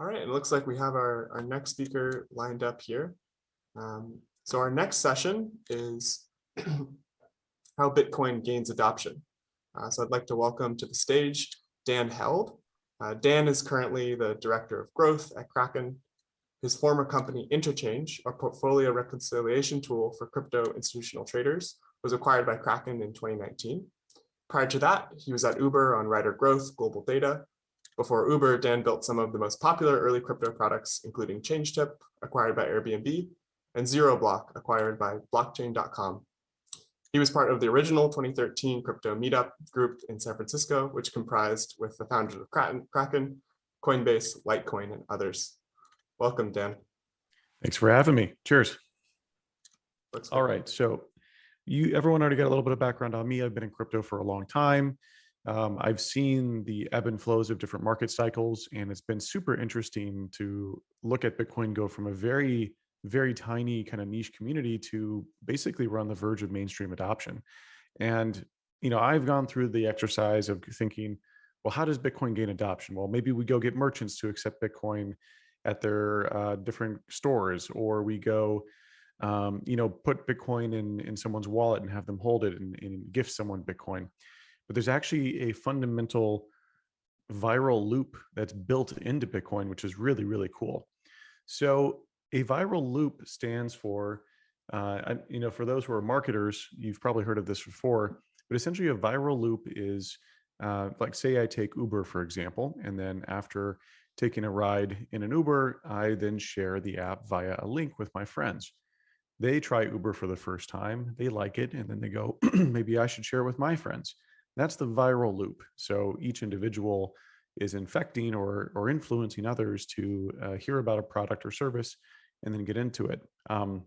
All right, it looks like we have our, our next speaker lined up here. Um, so our next session is how Bitcoin gains adoption. Uh, so I'd like to welcome to the stage Dan Held. Uh, Dan is currently the Director of Growth at Kraken. His former company Interchange, a portfolio reconciliation tool for crypto institutional traders, was acquired by Kraken in 2019. Prior to that, he was at Uber on Rider Growth Global Data. Before Uber, Dan built some of the most popular early crypto products, including ChangeTip, acquired by Airbnb, and ZeroBlock, acquired by blockchain.com. He was part of the original 2013 crypto meetup group in San Francisco, which comprised with the founders of Kraken, Coinbase, Litecoin, and others. Welcome, Dan. Thanks for having me. Cheers. All good. So you, everyone already got a little bit of background on me. I've been in crypto for a long time. Um, I've seen the ebb and flows of different market cycles, and it's been super interesting to look at Bitcoin go from a very, very tiny kind of niche community to basically we're on the verge of mainstream adoption. And, you know, I've gone through the exercise of thinking, well, how does Bitcoin gain adoption? Well, maybe we go get merchants to accept Bitcoin at their uh, different stores, or we go, um, you know, put Bitcoin in in someone's wallet and have them hold it and, and gift someone Bitcoin. But there's actually a fundamental viral loop that's built into Bitcoin, which is really really cool. So a viral loop stands for, uh, you know, for those who are marketers, you've probably heard of this before. But essentially, a viral loop is uh, like, say, I take Uber for example, and then after taking a ride in an Uber, I then share the app via a link with my friends. They try Uber for the first time, they like it, and then they go, maybe I should share with my friends. That's the viral loop. So each individual is infecting or, or influencing others to uh, hear about a product or service and then get into it. Um,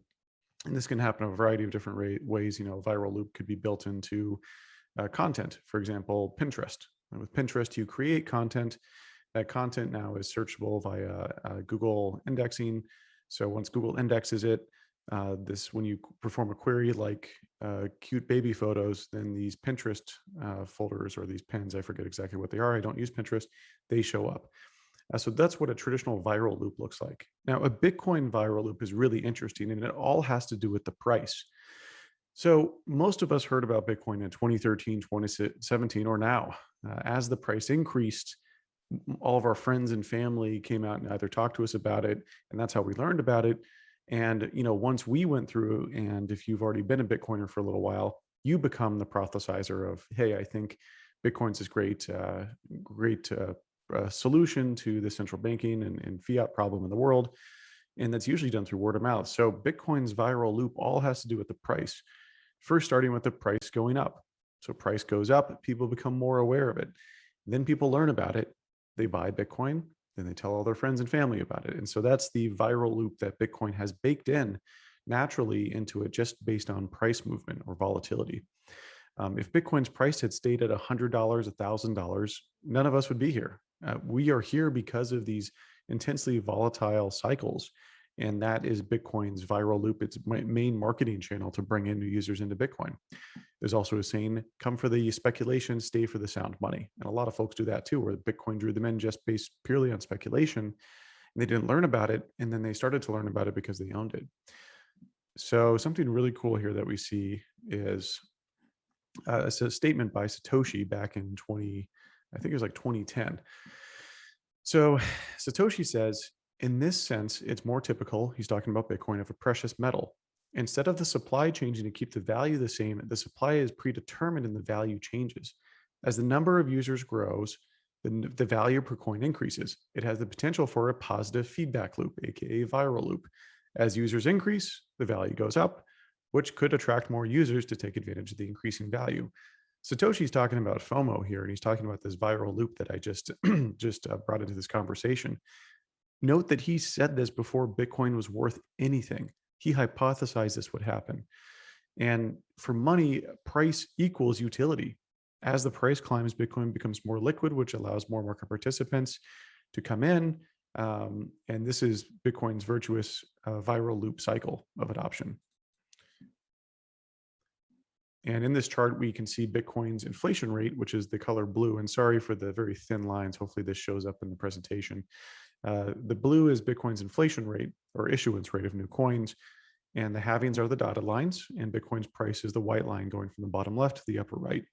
and this can happen a variety of different ways. You know, a viral loop could be built into uh, content. For example, Pinterest. And with Pinterest, you create content that content now is searchable via uh, Google indexing. So once Google indexes it, uh, this when you perform a query like uh, cute baby photos, then these Pinterest uh, folders or these pins, I forget exactly what they are. I don't use Pinterest. They show up. Uh, so that's what a traditional viral loop looks like. Now, a Bitcoin viral loop is really interesting, and it all has to do with the price. So most of us heard about Bitcoin in 2013, 2017, or now. Uh, as the price increased, all of our friends and family came out and either talked to us about it and that's how we learned about it and you know once we went through and if you've already been a bitcoiner for a little while you become the prophesizer of hey i think bitcoin's this great uh, great uh, uh, solution to the central banking and, and fiat problem in the world and that's usually done through word of mouth. So bitcoin's viral loop all has to do with the price. First starting with the price going up. So price goes up people become more aware of it. Then people learn about it. They buy Bitcoin, then they tell all their friends and family about it. And so that's the viral loop that Bitcoin has baked in naturally into it just based on price movement or volatility. Um, if Bitcoin's price had stayed at $100, $1,000, none of us would be here. Uh, we are here because of these intensely volatile cycles. And that is Bitcoin's viral loop, its main marketing channel to bring in new users into Bitcoin. There's also a saying, come for the speculation, stay for the sound money. And a lot of folks do that too, where Bitcoin drew them in just based purely on speculation. And they didn't learn about it. And then they started to learn about it because they owned it. So something really cool here that we see is uh, it's a statement by Satoshi back in 20, I think it was like 2010. So Satoshi says, in this sense, it's more typical, he's talking about Bitcoin, of a precious metal. Instead of the supply changing to keep the value the same, the supply is predetermined and the value changes. As the number of users grows, the, the value per coin increases. It has the potential for a positive feedback loop, aka viral loop. As users increase, the value goes up, which could attract more users to take advantage of the increasing value. Satoshi's talking about FOMO here, and he's talking about this viral loop that I just just uh, brought into this conversation. Note that he said this before Bitcoin was worth anything. He hypothesized this would happen. And for money, price equals utility. As the price climbs, Bitcoin becomes more liquid, which allows more market participants to come in. Um, and this is Bitcoin's virtuous uh, viral loop cycle of adoption. And in this chart, we can see Bitcoin's inflation rate, which is the color blue. And sorry for the very thin lines. Hopefully this shows up in the presentation. Uh, the blue is Bitcoin's inflation rate or issuance rate of new coins. And the halvings are the dotted lines and Bitcoin's price is the white line going from the bottom left to the upper right.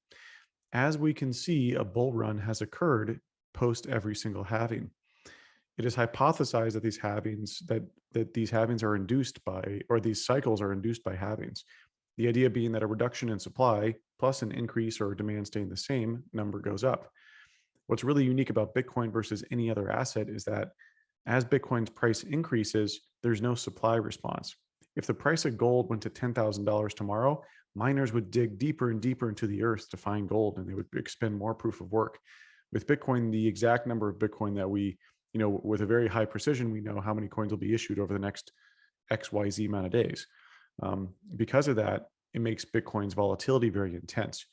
As we can see, a bull run has occurred post every single halving. It is hypothesized that these halvings that that these halvings are induced by or these cycles are induced by halvings. The idea being that a reduction in supply plus an increase or demand staying the same number goes up. What's really unique about Bitcoin versus any other asset is that as Bitcoin's price increases, there's no supply response. If the price of gold went to $10,000 tomorrow, miners would dig deeper and deeper into the earth to find gold and they would expend more proof of work. With Bitcoin, the exact number of Bitcoin that we, you know, with a very high precision, we know how many coins will be issued over the next XYZ amount of days. Um, because of that, it makes Bitcoin's volatility very intense.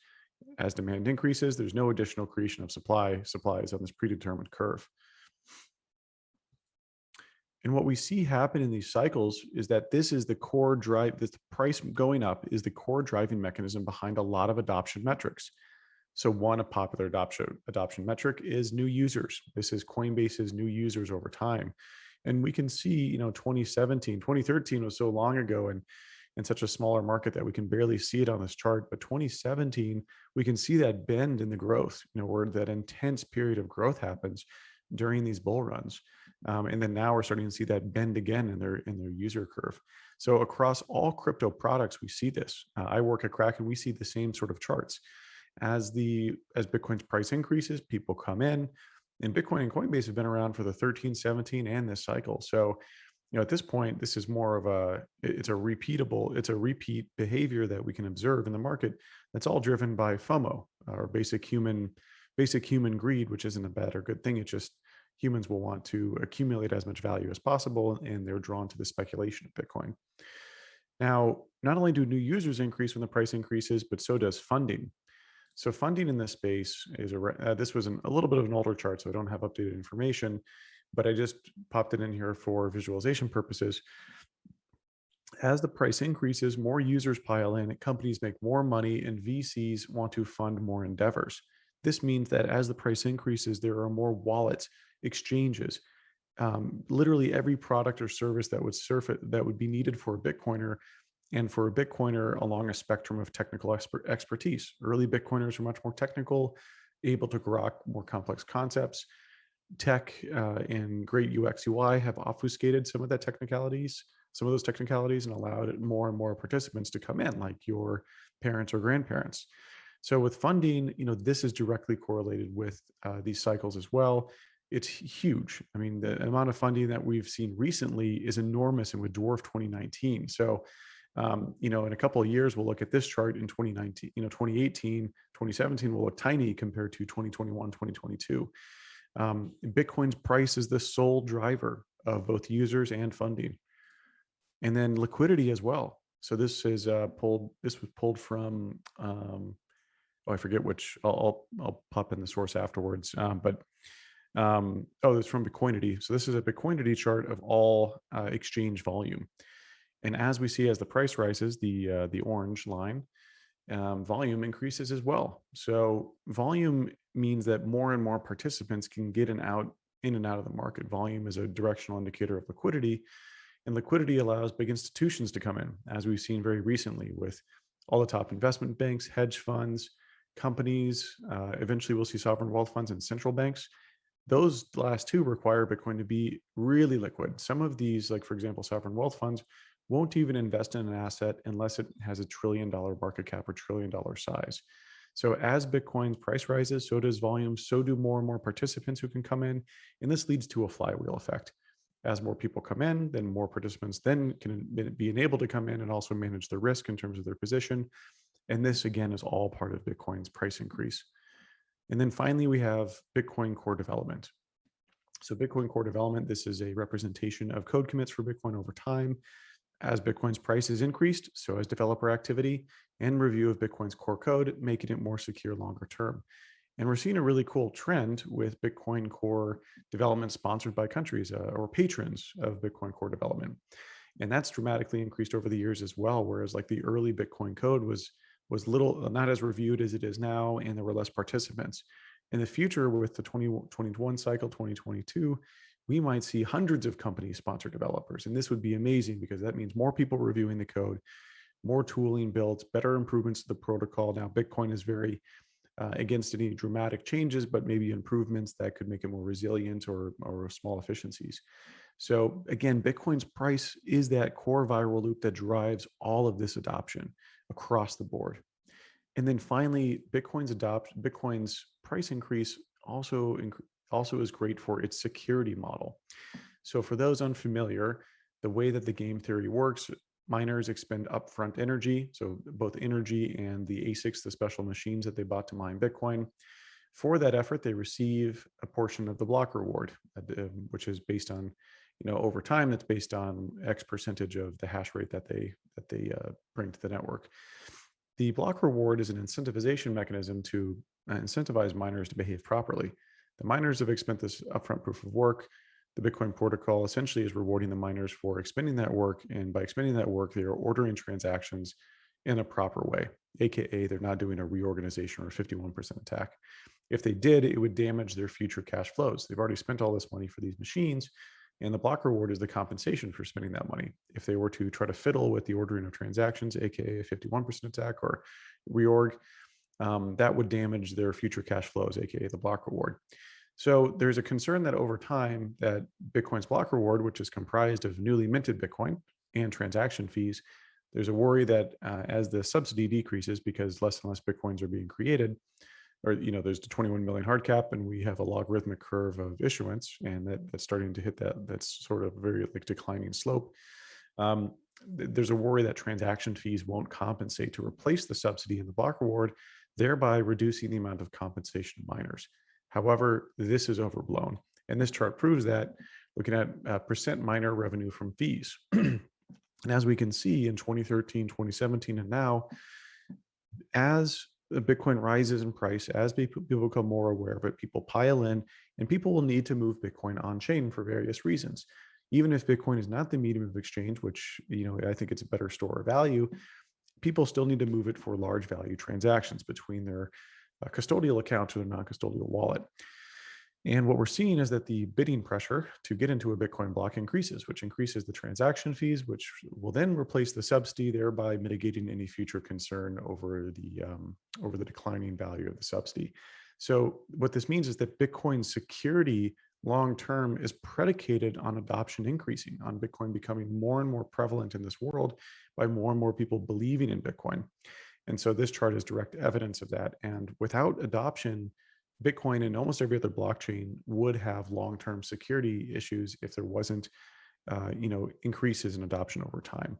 As demand increases, there's no additional creation of supply. Supply is on this predetermined curve. And what we see happen in these cycles is that this is the core drive, this price going up is the core driving mechanism behind a lot of adoption metrics. So one, a popular adoption, adoption metric is new users. This is Coinbase's new users over time. And we can see, you know, 2017, 2013 was so long ago and in such a smaller market that we can barely see it on this chart. But 2017, we can see that bend in the growth, you know, where that intense period of growth happens during these bull runs. Um, and then now we're starting to see that bend again in their in their user curve. So across all crypto products, we see this. Uh, I work at Kraken, we see the same sort of charts. As the as Bitcoin's price increases, people come in. And Bitcoin and Coinbase have been around for the 13, 17, and this cycle. So you know, at this point, this is more of a, it's a repeatable, it's a repeat behavior that we can observe in the market. That's all driven by FOMO or basic human, basic human greed, which isn't a bad or good thing. It's just humans will want to accumulate as much value as possible, and they're drawn to the speculation of Bitcoin. Now, not only do new users increase when the price increases, but so does funding. So funding in this space is a, uh, this was an, a little bit of an older chart, so I don't have updated information, but I just popped it in here for visualization purposes. As the price increases, more users pile in, companies make more money, and VCs want to fund more endeavors. This means that as the price increases, there are more wallets, exchanges, um, literally every product or service that would surface that would be needed for a Bitcoiner and for a Bitcoiner along a spectrum of technical expert expertise. Early Bitcoiners are much more technical, able to grok more complex concepts tech uh, and great UX UI have obfuscated some of that technicalities, some of those technicalities and allowed more and more participants to come in like your parents or grandparents. So with funding, you know, this is directly correlated with uh, these cycles as well. It's huge. I mean, the amount of funding that we've seen recently is enormous and would dwarf 2019. So, um, you know, in a couple of years, we'll look at this chart in 2019, you know, 2018, 2017 will look tiny compared to 2021, 2022. Um, Bitcoin's price is the sole driver of both users and funding. And then liquidity as well. So this is uh, pulled, this was pulled from, um, oh, I forget which, I'll, I'll, I'll pop in the source afterwards. Um, but, um, oh, it's from Bitcoinity. So this is a Bitcoinity chart of all uh, exchange volume. And as we see, as the price rises, the, uh, the orange line, um, volume increases as well. So volume means that more and more participants can get in out in and out of the market. Volume is a directional indicator of liquidity, and liquidity allows big institutions to come in, as we've seen very recently with all the top investment banks, hedge funds, companies. Uh, eventually, we'll see sovereign wealth funds and central banks. Those last two require Bitcoin to be really liquid. Some of these, like for example, sovereign wealth funds, won't even invest in an asset unless it has a trillion dollar market cap or trillion dollar size. So as Bitcoin's price rises, so does volume, so do more and more participants who can come in. And this leads to a flywheel effect. As more people come in, then more participants then can be enabled to come in and also manage the risk in terms of their position. And this again is all part of Bitcoin's price increase. And then finally, we have Bitcoin core development. So Bitcoin core development, this is a representation of code commits for Bitcoin over time as Bitcoin's price is increased, so has developer activity and review of Bitcoin's core code, making it more secure longer term. And we're seeing a really cool trend with Bitcoin core development sponsored by countries uh, or patrons of Bitcoin core development. And that's dramatically increased over the years as well. Whereas like the early Bitcoin code was was little, not as reviewed as it is now, and there were less participants. In the future with the 2021 cycle, 2022, we might see hundreds of companies sponsor developers. And this would be amazing because that means more people reviewing the code, more tooling built, better improvements to the protocol. Now, Bitcoin is very uh, against any dramatic changes, but maybe improvements that could make it more resilient or, or small efficiencies. So again, Bitcoin's price is that core viral loop that drives all of this adoption across the board. And then finally, Bitcoin's adopt Bitcoin's price increase also also is great for its security model. So for those unfamiliar, the way that the game theory works, miners expend upfront energy, so both energy and the ASICs, the special machines that they bought to mine Bitcoin. For that effort, they receive a portion of the block reward, uh, which is based on, you know, over time, that's based on X percentage of the hash rate that they that they uh, bring to the network. The block reward is an incentivization mechanism to uh, incentivize miners to behave properly. The miners have expended this upfront proof of work. The Bitcoin protocol essentially is rewarding the miners for expending that work. And by expending that work, they are ordering transactions in a proper way, AKA they're not doing a reorganization or 51% attack. If they did, it would damage their future cash flows. They've already spent all this money for these machines and the block reward is the compensation for spending that money. If they were to try to fiddle with the ordering of transactions, AKA a 51% attack or reorg, um, that would damage their future cash flows, aka the block reward. So there's a concern that over time that Bitcoin's block reward, which is comprised of newly minted Bitcoin and transaction fees, there's a worry that uh, as the subsidy decreases because less and less Bitcoins are being created, or you know, there's the 21 million hard cap, and we have a logarithmic curve of issuance, and that, that's starting to hit that that's sort of very like declining slope. Um, there's a worry that transaction fees won't compensate to replace the subsidy in the block reward, thereby reducing the amount of compensation miners. However, this is overblown. And this chart proves that looking at uh, percent miner revenue from fees. and as we can see in 2013, 2017, and now, as Bitcoin rises in price, as people become more aware of it, people pile in, and people will need to move Bitcoin on chain for various reasons. Even if Bitcoin is not the medium of exchange, which you know I think it's a better store of value, people still need to move it for large value transactions between their uh, custodial account to their non-custodial wallet. And what we're seeing is that the bidding pressure to get into a Bitcoin block increases, which increases the transaction fees, which will then replace the subsidy, thereby mitigating any future concern over the um, over the declining value of the subsidy. So what this means is that Bitcoin security long term is predicated on adoption increasing, on Bitcoin becoming more and more prevalent in this world by more and more people believing in Bitcoin. And so this chart is direct evidence of that. And without adoption, Bitcoin and almost every other blockchain would have long-term security issues if there wasn't, uh, you know, increases in adoption over time.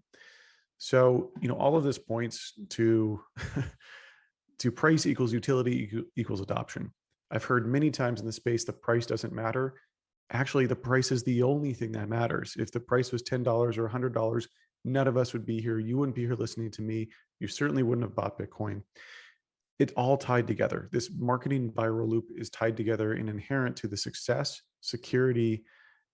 So, you know, all of this points to to price equals utility equals adoption. I've heard many times in the space the price doesn't matter. Actually, the price is the only thing that matters. If the price was $10 or $100, none of us would be here. You wouldn't be here listening to me. You certainly wouldn't have bought Bitcoin it's all tied together. This marketing viral loop is tied together and inherent to the success, security,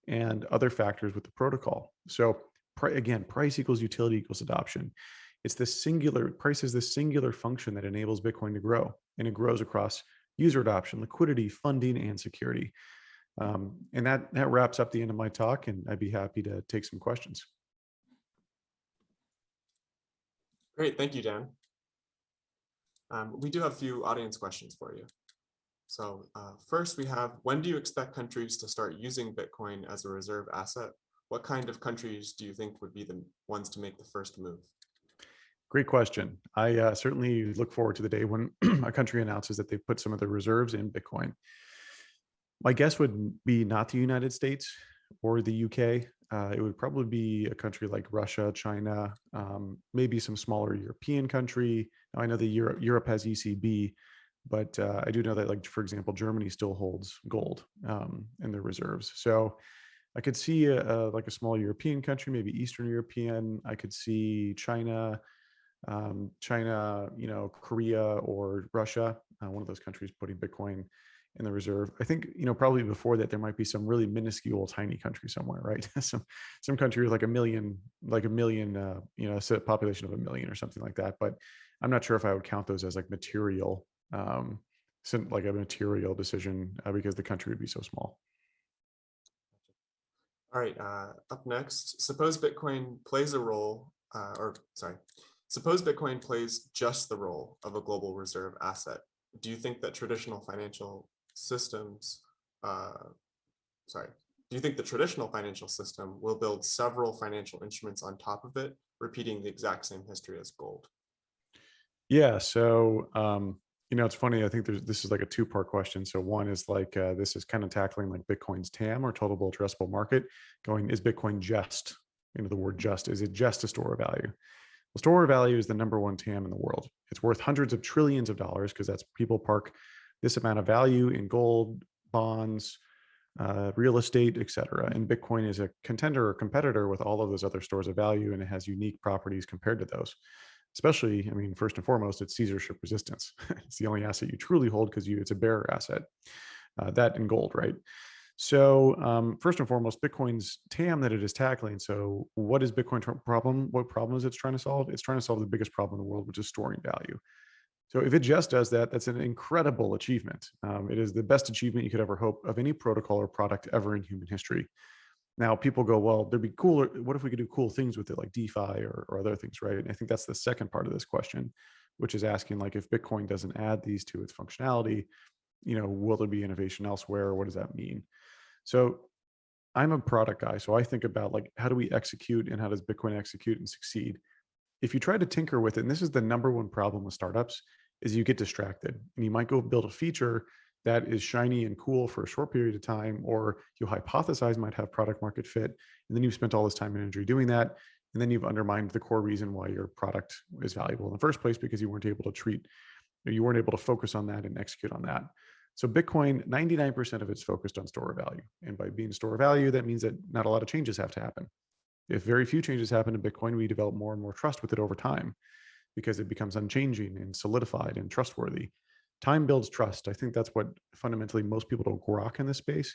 and other factors with the protocol. So again, price equals utility equals adoption. It's this singular, price is this singular function that enables Bitcoin to grow and it grows across user adoption, liquidity, funding, and security. Um, and that, that wraps up the end of my talk and I'd be happy to take some questions. Great, thank you, Dan. Um, we do have a few audience questions for you. So uh, first we have, when do you expect countries to start using Bitcoin as a reserve asset? What kind of countries do you think would be the ones to make the first move? Great question. I uh, certainly look forward to the day when a country announces that they've put some of their reserves in Bitcoin. My guess would be not the United States or the UK. Uh, it would probably be a country like Russia, China, um, maybe some smaller European country. Now, I know that Europe, Europe has ECB, but uh, I do know that, like for example, Germany still holds gold um, in their reserves. So I could see a, a, like a small European country, maybe Eastern European. I could see China, um, China, you know, Korea or Russia, uh, one of those countries putting Bitcoin in the reserve. I think, you know, probably before that, there might be some really minuscule, tiny country somewhere, right? some some country with like a million, like a million, uh, you know, a population of a million or something like that. But I'm not sure if I would count those as like material, um, like a material decision uh, because the country would be so small. All right, uh, up next, suppose Bitcoin plays a role, uh, or sorry, suppose Bitcoin plays just the role of a global reserve asset. Do you think that traditional financial systems, uh, sorry, do you think the traditional financial system will build several financial instruments on top of it, repeating the exact same history as gold? Yeah. So, um, you know, it's funny. I think this is like a two part question. So one is like uh, this is kind of tackling like Bitcoin's TAM or total addressable market. Going is Bitcoin just you know the word just is it just a store of value? The store value is the number one TAM in the world. It's worth hundreds of trillions of dollars because that's people park this amount of value in gold, bonds, uh, real estate, et cetera. And Bitcoin is a contender or competitor with all of those other stores of value, and it has unique properties compared to those especially, I mean, first and foremost, it's censorship resistance. it's the only asset you truly hold because you it's a bearer asset. Uh, that in gold, right? So um, first and foremost, Bitcoin's TAM that it is tackling. So what is Bitcoin problem? What problem is it's trying to solve? It's trying to solve the biggest problem in the world, which is storing value. So if it just does that, that's an incredible achievement. Um, it is the best achievement you could ever hope of any protocol or product ever in human history. Now people go, well, there'd be cooler. What if we could do cool things with it, like DeFi or, or other things, right? And I think that's the second part of this question, which is asking like, if Bitcoin doesn't add these to its functionality, you know, will there be innovation elsewhere? What does that mean? So I'm a product guy. So I think about like, how do we execute and how does Bitcoin execute and succeed? If you try to tinker with it, and this is the number one problem with startups, is you get distracted and you might go build a feature that is shiny and cool for a short period of time, or you hypothesize might have product market fit, and then you've spent all this time and energy doing that, and then you've undermined the core reason why your product is valuable in the first place because you weren't able to treat, you weren't able to focus on that and execute on that. So Bitcoin, 99% of it's focused on store of value. And by being store of value, that means that not a lot of changes have to happen. If very few changes happen to Bitcoin, we develop more and more trust with it over time because it becomes unchanging and solidified and trustworthy time builds trust. I think that's what fundamentally most people don't grok in this space.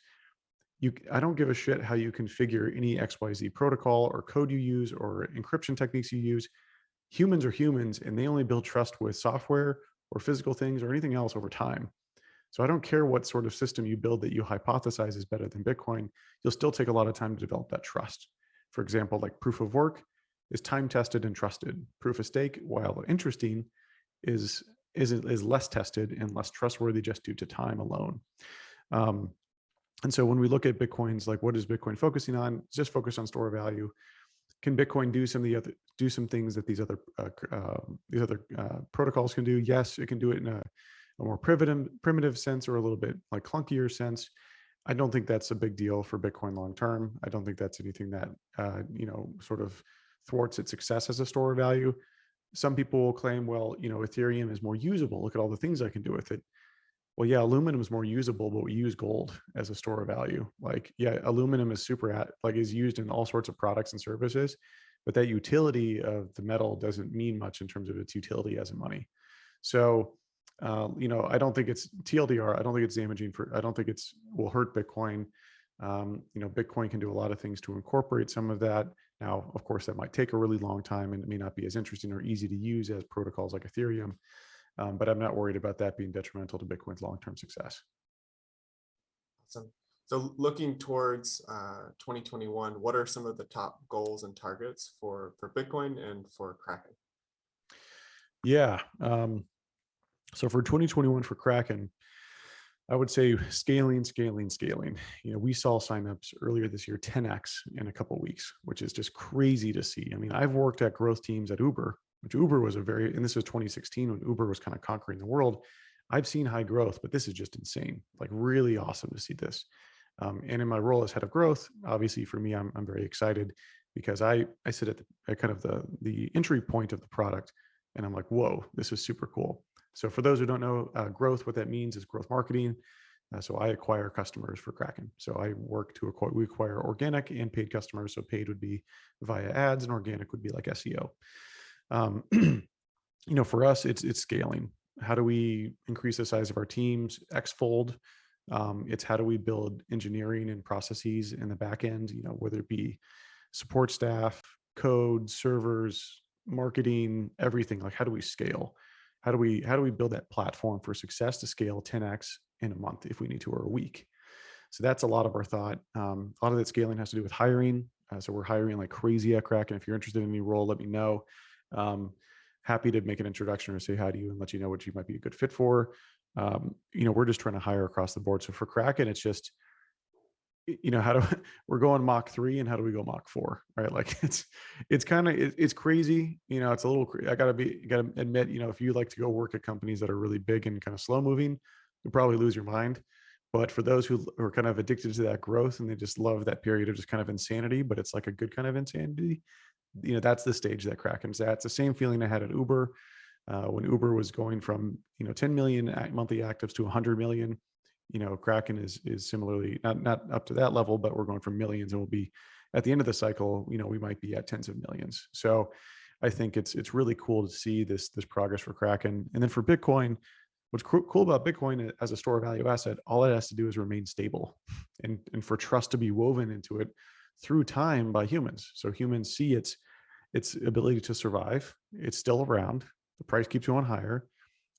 You, I don't give a shit how you configure any XYZ protocol or code you use or encryption techniques you use. Humans are humans and they only build trust with software or physical things or anything else over time. So I don't care what sort of system you build that you hypothesize is better than Bitcoin, you'll still take a lot of time to develop that trust. For example, like proof of work is time tested and trusted. Proof of stake, while interesting, is is, is less tested and less trustworthy just due to time alone. Um, and so when we look at Bitcoins, like what is Bitcoin focusing on? Just focus on store value. Can Bitcoin do some of the other do some things that these other uh, uh, these other uh, protocols can do? Yes, it can do it in a, a more primitive primitive sense or a little bit like clunkier sense. I don't think that's a big deal for Bitcoin long term. I don't think that's anything that uh, you know sort of thwarts its success as a store of value some people will claim, well, you know, Ethereum is more usable. Look at all the things I can do with it. Well, yeah, aluminum is more usable, but we use gold as a store of value. Like, yeah, aluminum is super at, like is used in all sorts of products and services, but that utility of the metal doesn't mean much in terms of its utility as a money. So, uh, you know, I don't think it's TLDR. I don't think it's damaging for. I don't think it's will hurt Bitcoin. Um, you know, Bitcoin can do a lot of things to incorporate some of that. Now, of course, that might take a really long time and it may not be as interesting or easy to use as protocols like Ethereum, um, but I'm not worried about that being detrimental to Bitcoin's long-term success. Awesome. So looking towards uh, 2021, what are some of the top goals and targets for, for Bitcoin and for Kraken? Yeah. Um, so for 2021 for Kraken, I would say scaling, scaling, scaling. You know, we saw signups earlier this year 10x in a couple weeks, which is just crazy to see. I mean, I've worked at growth teams at Uber, which Uber was a very, and this was 2016 when Uber was kind of conquering the world. I've seen high growth, but this is just insane. Like really awesome to see this. Um, and in my role as head of growth, obviously for me, I'm, I'm very excited because I, I sit at, the, at kind of the, the entry point of the product and I'm like, whoa, this is super cool. So for those who don't know uh, growth, what that means is growth marketing. Uh, so I acquire customers for Kraken. So I work to acquire, we acquire organic and paid customers. So paid would be via ads and organic would be like SEO. Um, you know, for us, it's, it's scaling. How do we increase the size of our teams x-fold? Um, it's how do we build engineering and processes in the back end, you know, whether it be support staff, code, servers, marketing, everything, like how do we scale? How do we how do we build that platform for success to scale 10x in a month if we need to or a week So that's a lot of our thought. Um, a lot of that scaling has to do with hiring. Uh, so we're hiring like crazy at Kraken If you're interested in any role, let me know. Um, happy to make an introduction or say hi to you and let you know what you might be a good fit for. Um, you know, we're just trying to hire across the board. So for Kraken, it's just, you know, how do we're going Mach three and how do we go Mach four, right? Like it's, it's kind of, it's crazy. You know, it's a little, I gotta be, gotta admit, you know, if you like to go work at companies that are really big and kind of slow moving, you'll probably lose your mind. But for those who are kind of addicted to that growth and they just love that period of just kind of insanity, but it's like a good kind of insanity, you know, that's the stage that Kraken's at. It's the same feeling I had at Uber uh, when Uber was going from you know 10 million monthly actives to 100 million. You know, Kraken is is similarly not not up to that level, but we're going from millions, and we'll be at the end of the cycle. You know, we might be at tens of millions. So, I think it's it's really cool to see this this progress for Kraken, and then for Bitcoin. What's coo- cool about Bitcoin as a store of value asset, all it has to do is remain stable, and and for trust to be woven into it through time by humans. So humans see its its ability to survive. It's still around. The price keeps going higher.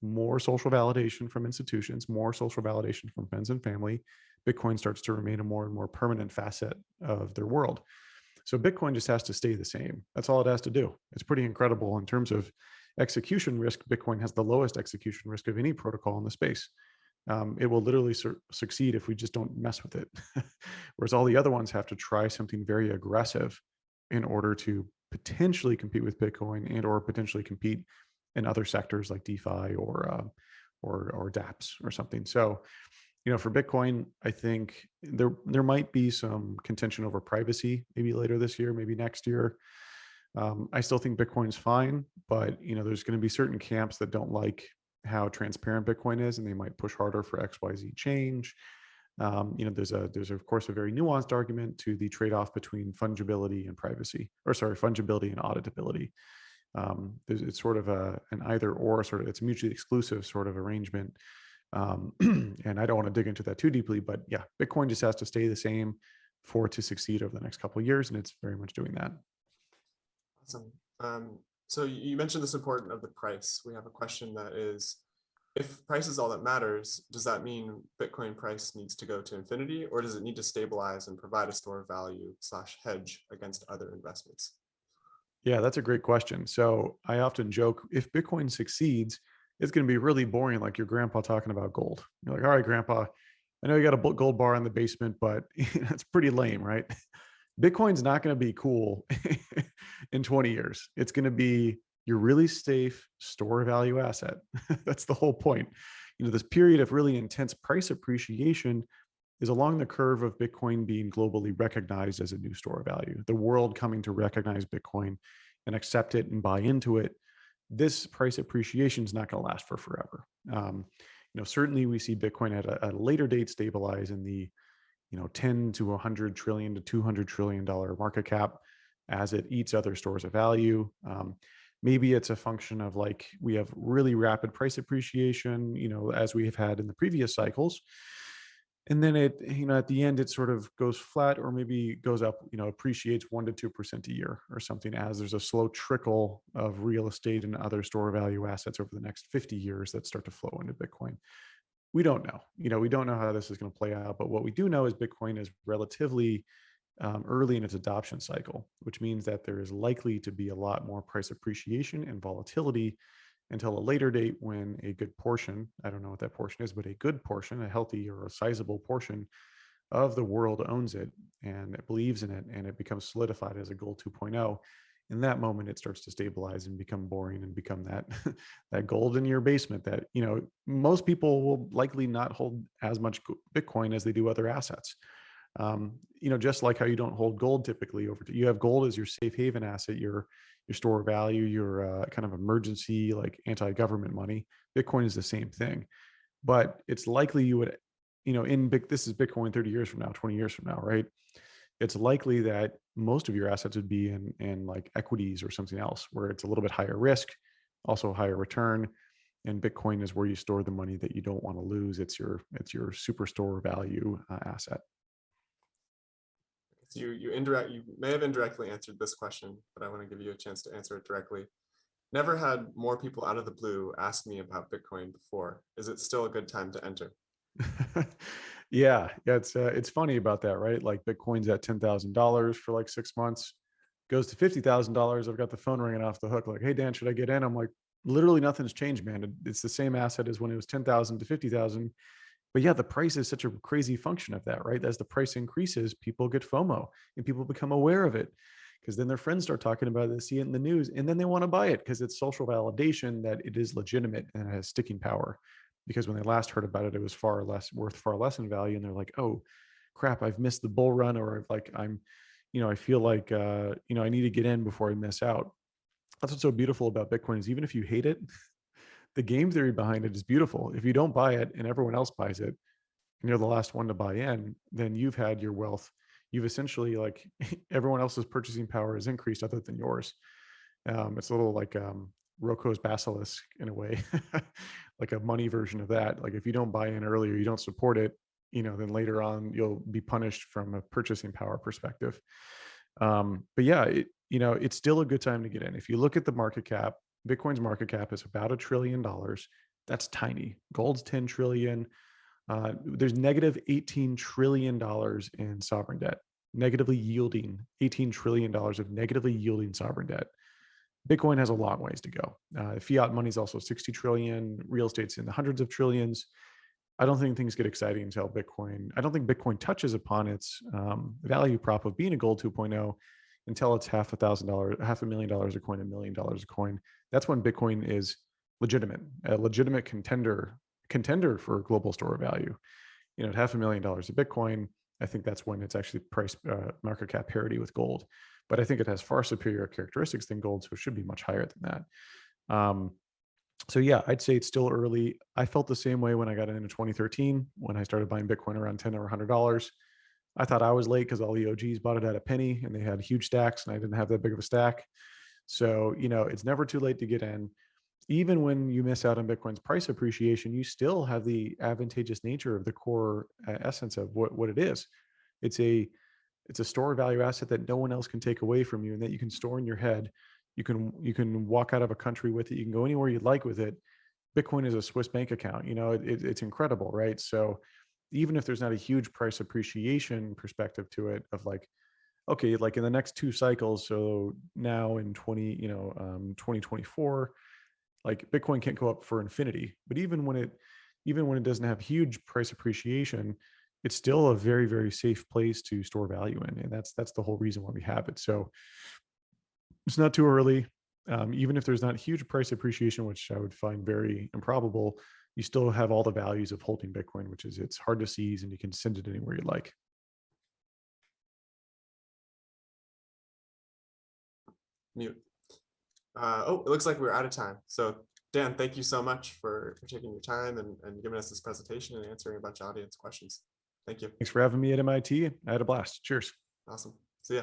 More social validation from institutions, more social validation from friends and family. Bitcoin starts to remain a more and more permanent facet of their world. So Bitcoin just has to stay the same. That's all it has to do. It's pretty incredible in terms of execution risk. Bitcoin has the lowest execution risk of any protocol in the space. Um, it will literally succeed if we just don't mess with it. Whereas all the other ones have to try something very aggressive in order to potentially compete with Bitcoin and or potentially compete in other sectors like DeFi or uh, or or DApps or something. So, you know, for Bitcoin, I think there there might be some contention over privacy maybe later this year, maybe next year. Um, I still think Bitcoin's fine, but you know, there's going to be certain camps that don't like how transparent Bitcoin is, and they might push harder for X Y Z change. Um, you know, there's a there's of course a very nuanced argument to the trade-off between fungibility and privacy, or sorry, fungibility and auditability. Um, it's sort of a an either or sort of it's mutually exclusive sort of arrangement. Um, and I don't want to dig into that too deeply, but yeah, Bitcoin just has to stay the same for it to succeed over the next couple of years, and it's very much doing that. Awesome. Um, so you you mentioned the support of the price. We have a question that is, if price is all that matters, does that mean Bitcoin price needs to go to infinity or does it need to stabilize and provide a store of value slash hedge against other investments? Yeah, that's a great question. So I often joke if Bitcoin succeeds, it's going to be really boring, like your grandpa talking about gold. You're like, all right, grandpa, I know you got a gold bar in the basement, but that's pretty lame, right? Bitcoin's not going to be cool in 20 years. It's going to be your really safe store value asset. that's the whole point. You know, this period of really intense price appreciation is along the curve of Bitcoin being globally recognized as a new store of value, the world coming to recognize Bitcoin and accept it and buy into it. This price appreciation is not going to last for forever. Um, you know, certainly we see Bitcoin at a, at a later date stabilize in the, you know, 10 to 100 trillion to 200 trillion dollar market cap as it eats other stores of value. Um, maybe it's a function of like we have really rapid price appreciation, you know, as we have had in the previous cycles and then it you know at the end it sort of goes flat or maybe goes up you know appreciates 1 to 2% a year or something as there's a slow trickle of real estate and other store value assets over the next 50 years that start to flow into bitcoin. We don't know you know we don't know how this is going to play out but what we do know is bitcoin is relatively um, early in its adoption cycle which means that there is likely to be a lot more price appreciation and volatility until a later date when a good portion, I don't know what that portion is, but a good portion, a healthy or a sizable portion of the world owns it and it believes in it and it becomes solidified as a gold 2.0. In that moment, it starts to stabilize and become boring and become that that gold in your basement that you know most people will likely not hold as much Bitcoin as they do other assets. Um, you know, just like how you don't hold gold typically over, you have gold as your safe haven asset, your your store value, your uh, kind of emergency like anti-government money. Bitcoin is the same thing, but it's likely you would, you know, in big. This is Bitcoin 30 years from now, 20 years from now, right? It's likely that most of your assets would be in in like equities or something else, where it's a little bit higher risk, also higher return. And Bitcoin is where you store the money that you don't want to lose. It's your it's your super store value uh, asset. So you you indirect you may have indirectly answered this question, but I want to give you a chance to answer it directly. Never had more people out of the blue ask me about Bitcoin before. Is it still a good time to enter? yeah, yeah, it's uh, it's funny about that, right? Like Bitcoin's at ten thousand dollars for like six months, goes to fifty thousand dollars. I've got the phone ringing off the hook, like, "Hey Dan, should I get in?" I'm like, literally nothing's changed, man. It's the same asset as when it was ten thousand to fifty thousand. But yeah, the price is such a crazy function of that, right? As the price increases, people get FOMO and people become aware of it because then their friends start talking about it, see it in the news, and then they want to buy it because it's social validation that it is legitimate and it has sticking power. Because when they last heard about it, it was far less worth far less in value, and they're like, "Oh, crap! I've missed the bull run, or I've like I'm, you know, I feel like uh, you know I need to get in before I miss out." That's what's so beautiful about Bitcoin is even if you hate it, the game theory behind it is beautiful. If you don't buy it and everyone else buys it, and you're the last one to buy in, then you've had your wealth. You've essentially like everyone else's purchasing power is increased other than yours. Um, it's a little like um, Roko's basilisk in a way, like a money version of that. Like if you don't buy in earlier, you don't support it, you know, then later on you'll be punished from a purchasing power perspective. Um, but yeah, it, you know, it's still a good time to get in. If you look at the market cap, Bitcoin's market cap is about a trillion dollars. That's tiny. Gold's 10 trillion. Uh, there's negative 18 trillion dollars in sovereign debt, negatively yielding 18 trillion dollars of negatively yielding sovereign debt. Bitcoin has a long ways to go. Uh, fiat money is also 60 trillion. Real estate's in the hundreds of trillions. I don't think things get exciting until Bitcoin. I don't think Bitcoin touches upon its um, value prop of being a gold 2.0 until it's half a thousand dollars, half a million dollars a coin, a million dollars a coin. That's when Bitcoin is legitimate, a legitimate contender contender for global store of value. You know, at half a million dollars of Bitcoin, I think that's when it's actually price uh, market cap parity with gold. But I think it has far superior characteristics than gold, so it should be much higher than that. Um, so yeah, I'd say it's still early. I felt the same way when I got into 2013 when I started buying Bitcoin around 10 or 100 dollars. I thought I was late because all the OGs bought it at a penny and they had huge stacks, and I didn't have that big of a stack. So you know, it's never too late to get in even when you miss out on Bitcoin's price appreciation, you still have the advantageous nature of the core uh, essence of what, what it is. It's a it's a store value asset that no one else can take away from you and that you can store in your head. You can you can walk out of a country with it. You can go anywhere you'd like with it. Bitcoin is a Swiss bank account. You know, it, it, it's incredible, right? So even if there's not a huge price appreciation perspective to it of like, okay, like in the next two cycles, so now in 20, you know, um, 2024, like bitcoin can't go up for infinity but even when it even when it doesn't have huge price appreciation it's still a very very safe place to store value in and that's that's the whole reason why we have it. So it's not too early um, even if there's not huge price appreciation which i would find very improbable you still have all the values of holding bitcoin which is it's hard to seize and you can send it anywhere you like Mute. Uh, oh, it looks like we're out of time. So Dan, thank you so much for, for taking your time and, and giving us this presentation and answering a bunch of audience questions. Thank you. thanks for having me at mit i had a blast cheers Awesome. See ya.